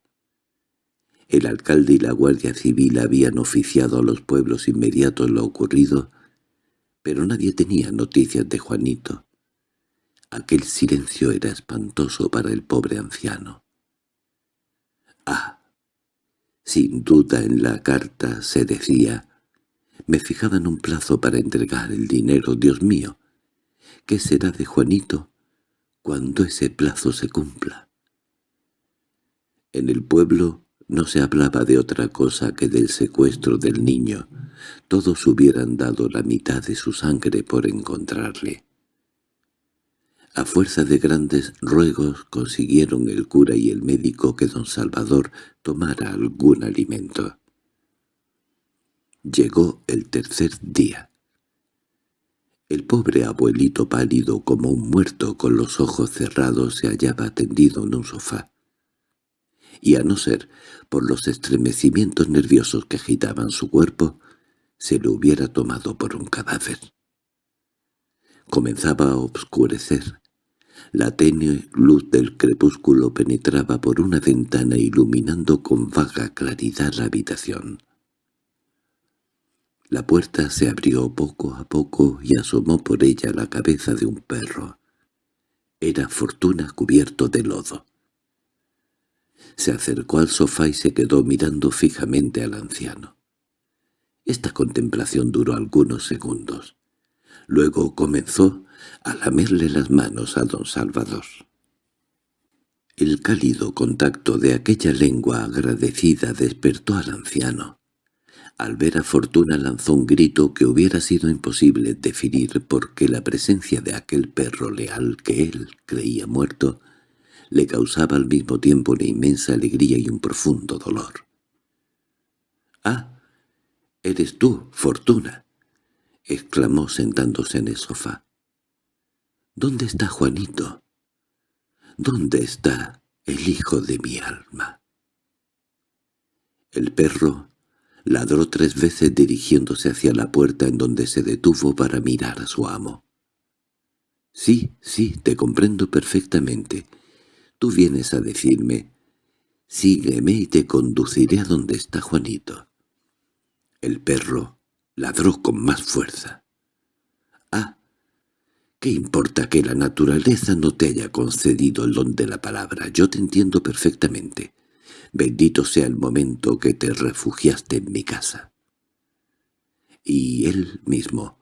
El alcalde y la guardia civil habían oficiado a los pueblos inmediatos lo ocurrido, pero nadie tenía noticias de Juanito. Aquel silencio era espantoso para el pobre anciano. Ah, sin duda en la carta se decía, me fijaban un plazo para entregar el dinero, Dios mío. ¿Qué será de Juanito cuando ese plazo se cumpla? En el pueblo no se hablaba de otra cosa que del secuestro del niño. Todos hubieran dado la mitad de su sangre por encontrarle. A fuerza de grandes ruegos consiguieron el cura y el médico que don Salvador tomara algún alimento. Llegó el tercer día. El pobre abuelito pálido como un muerto con los ojos cerrados se hallaba tendido en un sofá. Y a no ser por los estremecimientos nerviosos que agitaban su cuerpo, se lo hubiera tomado por un cadáver. Comenzaba a obscurecer. La tenue luz del crepúsculo penetraba por una ventana iluminando con vaga claridad la habitación. La puerta se abrió poco a poco y asomó por ella la cabeza de un perro. Era Fortuna cubierto de lodo. Se acercó al sofá y se quedó mirando fijamente al anciano. Esta contemplación duró algunos segundos. Luego comenzó a lamerle las manos a don Salvador. El cálido contacto de aquella lengua agradecida despertó al anciano. Al ver a Fortuna lanzó un grito que hubiera sido imposible definir porque la presencia de aquel perro leal que él creía muerto le causaba al mismo tiempo una inmensa alegría y un profundo dolor. —¡Ah! —¡Eres tú, Fortuna! —exclamó sentándose en el sofá. —¿Dónde está Juanito? ¿Dónde está el hijo de mi alma? El perro ladró tres veces dirigiéndose hacia la puerta en donde se detuvo para mirar a su amo. «Sí, sí, te comprendo perfectamente. Tú vienes a decirme, sígueme y te conduciré a donde está Juanito». El perro ladró con más fuerza. «Ah, ¿qué importa que la naturaleza no te haya concedido el don de la palabra? Yo te entiendo perfectamente. Bendito sea el momento que te refugiaste en mi casa. Y él mismo,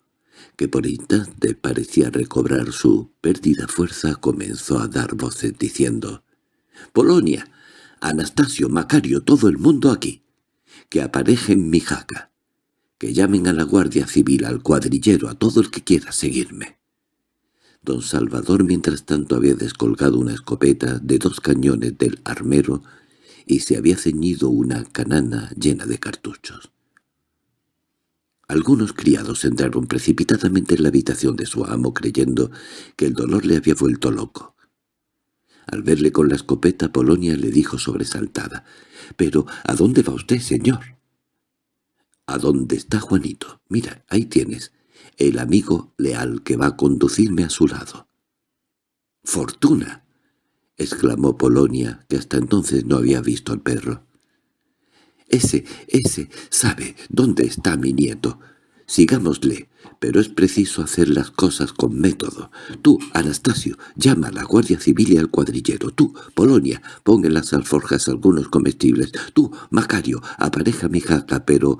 que por instante parecía recobrar su perdida fuerza, comenzó a dar voces diciendo «Polonia, Anastasio, Macario, todo el mundo aquí, que aparejen mi jaca, que llamen a la Guardia Civil, al cuadrillero, a todo el que quiera seguirme». Don Salvador mientras tanto había descolgado una escopeta de dos cañones del armero y se había ceñido una canana llena de cartuchos. Algunos criados entraron precipitadamente en la habitación de su amo creyendo que el dolor le había vuelto loco. Al verle con la escopeta, Polonia le dijo sobresaltada, «¿Pero a dónde va usted, señor?» «¿A dónde está Juanito? Mira, ahí tienes, el amigo leal que va a conducirme a su lado». «¡Fortuna!» —exclamó Polonia, que hasta entonces no había visto al perro. —Ese, ese, sabe dónde está mi nieto. Sigámosle, pero es preciso hacer las cosas con método. Tú, Anastasio, llama a la Guardia Civil y al cuadrillero. Tú, Polonia, pon en las alforjas algunos comestibles. Tú, Macario, apareja mi jaca, pero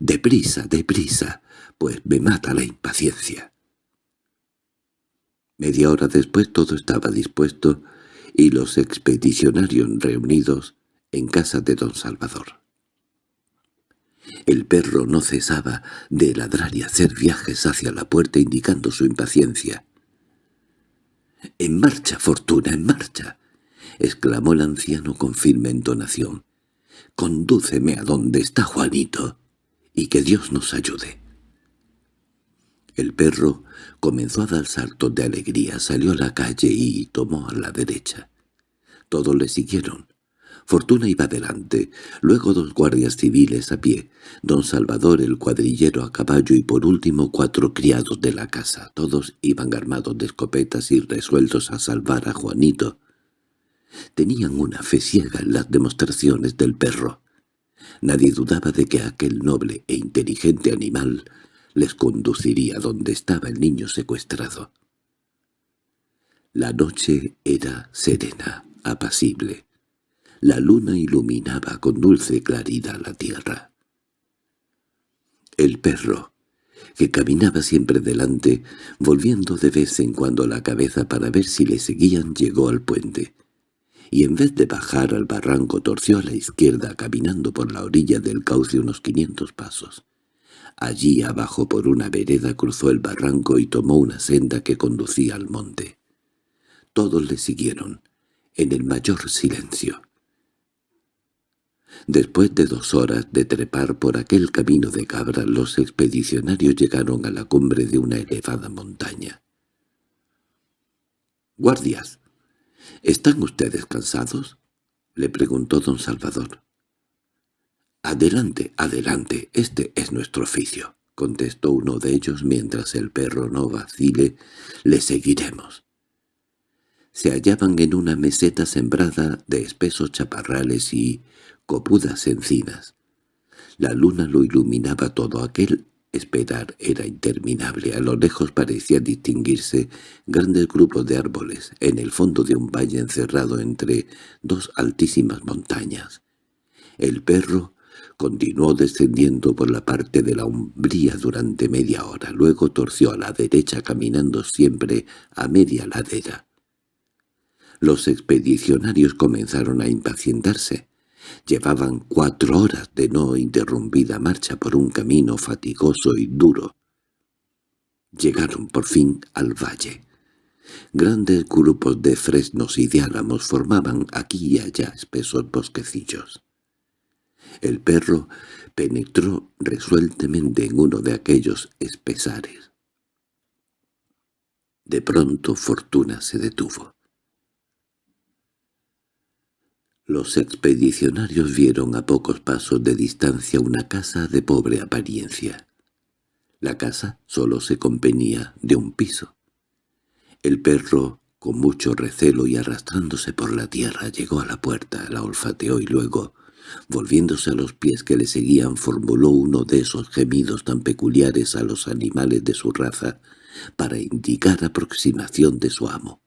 deprisa, deprisa, pues me mata la impaciencia. Media hora después todo estaba dispuesto y los expedicionarios reunidos en casa de don Salvador. El perro no cesaba de ladrar y hacer viajes hacia la puerta indicando su impaciencia. —¡En marcha, Fortuna, en marcha! —exclamó el anciano con firme entonación. —Condúceme a donde está Juanito, y que Dios nos ayude. El perro comenzó a dar saltos de alegría, salió a la calle y tomó a la derecha. Todos le siguieron. Fortuna iba delante, luego dos guardias civiles a pie, don Salvador el cuadrillero a caballo y por último cuatro criados de la casa. Todos iban armados de escopetas y resueltos a salvar a Juanito. Tenían una fe ciega en las demostraciones del perro. Nadie dudaba de que aquel noble e inteligente animal les conduciría donde estaba el niño secuestrado. La noche era serena, apacible. La luna iluminaba con dulce claridad la tierra. El perro, que caminaba siempre delante, volviendo de vez en cuando la cabeza para ver si le seguían, llegó al puente, y en vez de bajar al barranco torció a la izquierda caminando por la orilla del cauce unos quinientos pasos. Allí abajo por una vereda cruzó el barranco y tomó una senda que conducía al monte. Todos le siguieron, en el mayor silencio. Después de dos horas de trepar por aquel camino de cabra, los expedicionarios llegaron a la cumbre de una elevada montaña. —¡Guardias! —¿Están ustedes cansados? —le preguntó don Salvador. —Adelante, adelante, este es nuestro oficio —contestó uno de ellos mientras el perro no vacile—, le seguiremos. Se hallaban en una meseta sembrada de espesos chaparrales y copudas encinas. La luna lo iluminaba todo aquel esperar era interminable. A lo lejos parecía distinguirse grandes grupos de árboles en el fondo de un valle encerrado entre dos altísimas montañas. El perro continuó descendiendo por la parte de la umbría durante media hora, luego torció a la derecha caminando siempre a media ladera. Los expedicionarios comenzaron a impacientarse. Llevaban cuatro horas de no interrumpida marcha por un camino fatigoso y duro. Llegaron por fin al valle. Grandes grupos de fresnos y de álamos formaban aquí y allá espesos bosquecillos. El perro penetró resueltamente en uno de aquellos espesares. De pronto Fortuna se detuvo. Los expedicionarios vieron a pocos pasos de distancia una casa de pobre apariencia. La casa solo se componía de un piso. El perro, con mucho recelo y arrastrándose por la tierra, llegó a la puerta, la olfateó y luego, volviéndose a los pies que le seguían, formuló uno de esos gemidos tan peculiares a los animales de su raza para indicar aproximación de su amo.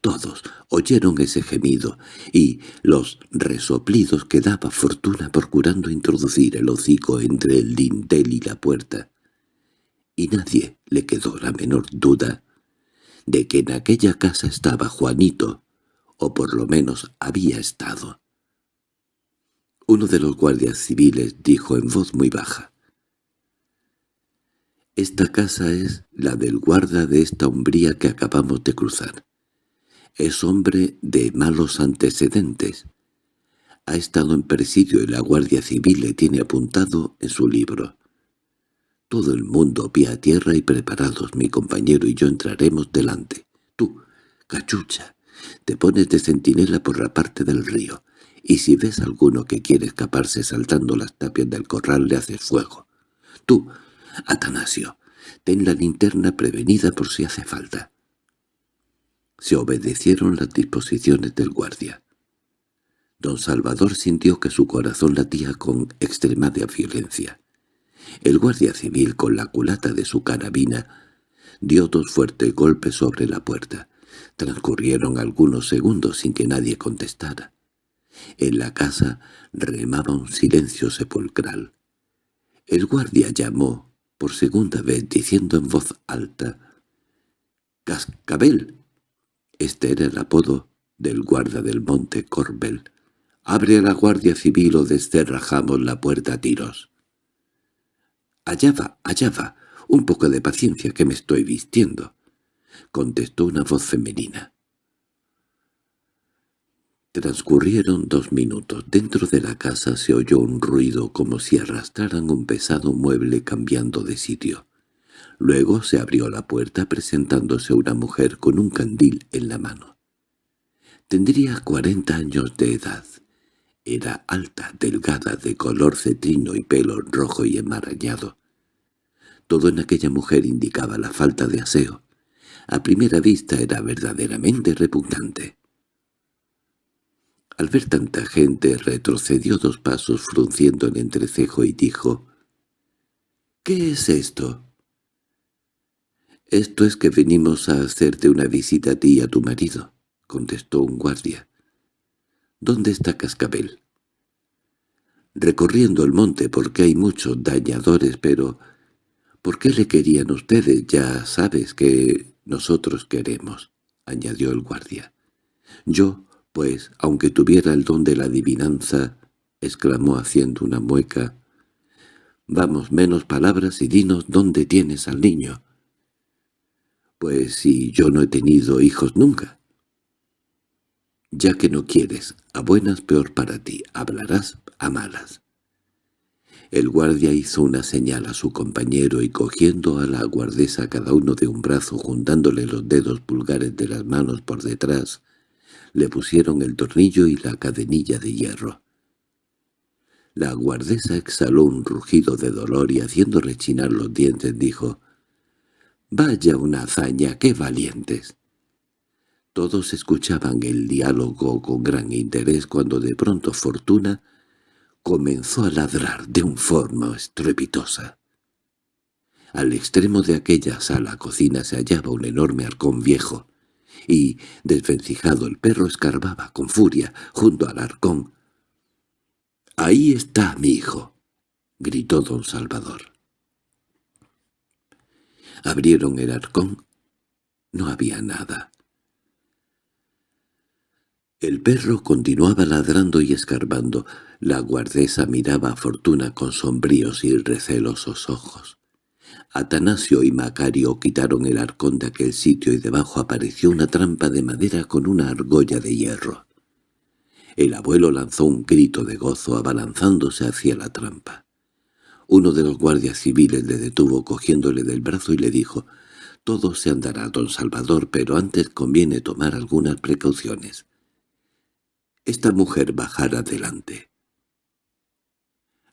Todos oyeron ese gemido y los resoplidos que daba Fortuna procurando introducir el hocico entre el dintel y la puerta. Y nadie le quedó la menor duda de que en aquella casa estaba Juanito, o por lo menos había estado. Uno de los guardias civiles dijo en voz muy baja, «Esta casa es la del guarda de esta umbría que acabamos de cruzar. Es hombre de malos antecedentes. Ha estado en presidio y la Guardia Civil le tiene apuntado en su libro. Todo el mundo pie a tierra y preparados, mi compañero y yo entraremos delante. Tú, cachucha, te pones de centinela por la parte del río, y si ves alguno que quiere escaparse saltando las tapias del corral le haces fuego. Tú, Atanasio, ten la linterna prevenida por si hace falta. Se obedecieron las disposiciones del guardia. Don Salvador sintió que su corazón latía con extremada violencia. El guardia civil, con la culata de su carabina, dio dos fuertes golpes sobre la puerta. Transcurrieron algunos segundos sin que nadie contestara. En la casa remaba un silencio sepulcral. El guardia llamó por segunda vez diciendo en voz alta «¡Cascabel!» Este era el apodo del guarda del monte Corbel. «Abre a la guardia civil o descerrajamos la puerta a tiros». «Allá va, allá va. Un poco de paciencia que me estoy vistiendo», contestó una voz femenina. Transcurrieron dos minutos. Dentro de la casa se oyó un ruido como si arrastraran un pesado mueble cambiando de sitio. Luego se abrió la puerta presentándose una mujer con un candil en la mano. Tendría cuarenta años de edad. Era alta, delgada, de color cetrino y pelo rojo y enmarañado. Todo en aquella mujer indicaba la falta de aseo. A primera vista era verdaderamente repugnante. Al ver tanta gente retrocedió dos pasos frunciendo el entrecejo y dijo «¿Qué es esto?» «Esto es que venimos a hacerte una visita a ti y a tu marido», contestó un guardia. «¿Dónde está Cascabel?» «Recorriendo el monte porque hay muchos dañadores, pero ¿Por qué le querían ustedes? Ya sabes que nosotros queremos —añadió el guardia. Yo, pues, aunque tuviera el don de la adivinanza —exclamó haciendo una mueca—, vamos, menos palabras y dinos dónde tienes al niño. Pues si yo no he tenido hijos nunca. Ya que no quieres, a buenas peor para ti, hablarás a malas. El guardia hizo una señal a su compañero y cogiendo a la guardesa cada uno de un brazo juntándole los dedos pulgares de las manos por detrás, le pusieron el tornillo y la cadenilla de hierro. La guardesa exhaló un rugido de dolor y haciendo rechinar los dientes dijo «¡Vaya una hazaña, qué valientes!» Todos escuchaban el diálogo con gran interés cuando de pronto Fortuna comenzó a ladrar de un forma estrepitosa. Al extremo de aquella sala cocina se hallaba un enorme arcón viejo, y, desvencijado, el perro escarbaba con furia junto al arcón. —¡Ahí está mi hijo! —gritó don Salvador. Abrieron el arcón. No había nada. El perro continuaba ladrando y escarbando. La guardesa miraba a Fortuna con sombríos y recelosos ojos. Atanasio y Macario quitaron el arcón de aquel sitio y debajo apareció una trampa de madera con una argolla de hierro. El abuelo lanzó un grito de gozo abalanzándose hacia la trampa. Uno de los guardias civiles le detuvo cogiéndole del brazo y le dijo «Todo se andará, don Salvador, pero antes conviene tomar algunas precauciones. Esta mujer bajará adelante».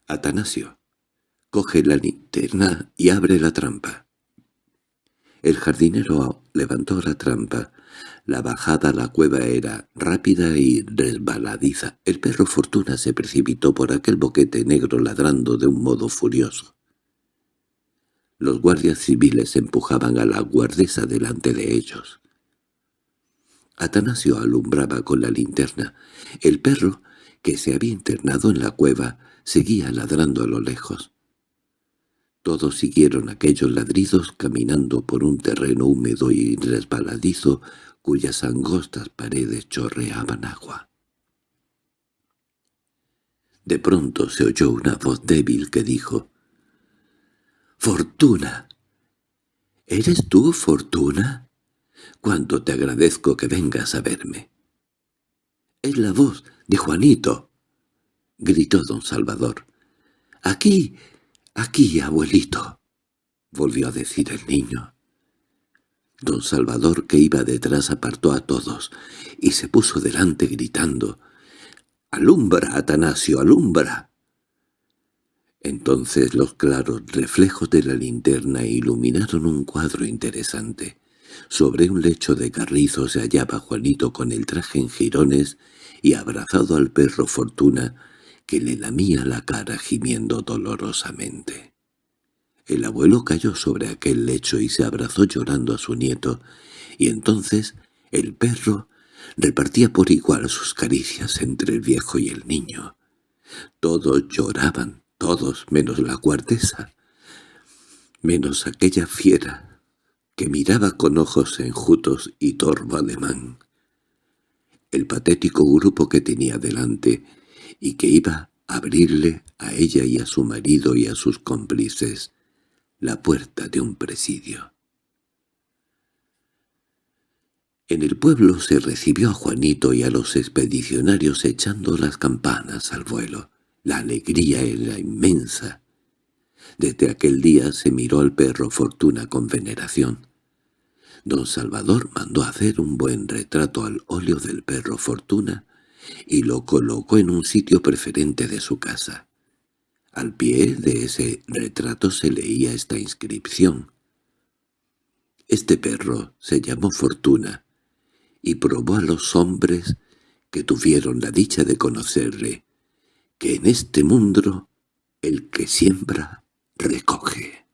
Atanasio, coge la linterna y abre la trampa. El jardinero levantó la trampa. La bajada a la cueva era rápida y resbaladiza. El perro Fortuna se precipitó por aquel boquete negro ladrando de un modo furioso. Los guardias civiles empujaban a la guardesa delante de ellos. Atanasio alumbraba con la linterna. El perro, que se había internado en la cueva, seguía ladrando a lo lejos. Todos siguieron aquellos ladridos caminando por un terreno húmedo y resbaladizo cuyas angostas paredes chorreaban agua. De pronto se oyó una voz débil que dijo «¡Fortuna! ¿Eres tú, Fortuna? Cuánto te agradezco que vengas a verme». «Es la voz de Juanito», —gritó don Salvador. —¡Aquí! ¡Aquí, abuelito! —volvió a decir el niño. Don Salvador, que iba detrás, apartó a todos y se puso delante gritando —¡Alumbra, Atanasio, alumbra! Entonces los claros reflejos de la linterna iluminaron un cuadro interesante. Sobre un lecho de carrizo se hallaba Juanito con el traje en jirones y abrazado al perro Fortuna, que le lamía la cara gimiendo dolorosamente. El abuelo cayó sobre aquel lecho y se abrazó llorando a su nieto, y entonces el perro repartía por igual sus caricias entre el viejo y el niño. Todos lloraban, todos menos la guardesa, menos aquella fiera que miraba con ojos enjutos y torvo alemán. El patético grupo que tenía delante y que iba a abrirle a ella y a su marido y a sus cómplices la puerta de un presidio. En el pueblo se recibió a Juanito y a los expedicionarios echando las campanas al vuelo. La alegría era inmensa. Desde aquel día se miró al perro Fortuna con veneración. Don Salvador mandó hacer un buen retrato al óleo del perro Fortuna y lo colocó en un sitio preferente de su casa. Al pie de ese retrato se leía esta inscripción. Este perro se llamó Fortuna, y probó a los hombres que tuvieron la dicha de conocerle, que en este mundo el que siembra recoge.